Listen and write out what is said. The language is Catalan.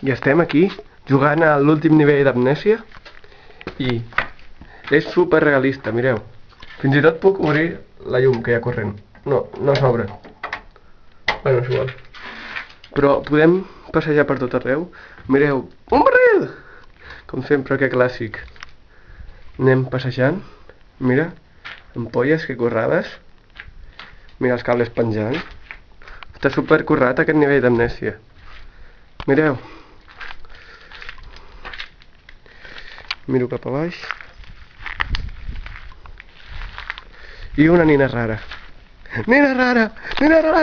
I estem aquí jugant a l'últim nivell d'amnèsia i és super realista, mireu. Fins i tot puc obrir la llum que hi ha corrent. No, no s'obre. Bueno, és igual. Però podem passejar per tot arreu. Mireu, un barril! Com sempre, que clàssic. Anem passejant. Mira, ampolles que currades. Mira els cables penjant. Està super currat aquest nivell d'amnèsia. Mireu. Miro cap a baix. I una nina rara. Nina rara! Nina rara!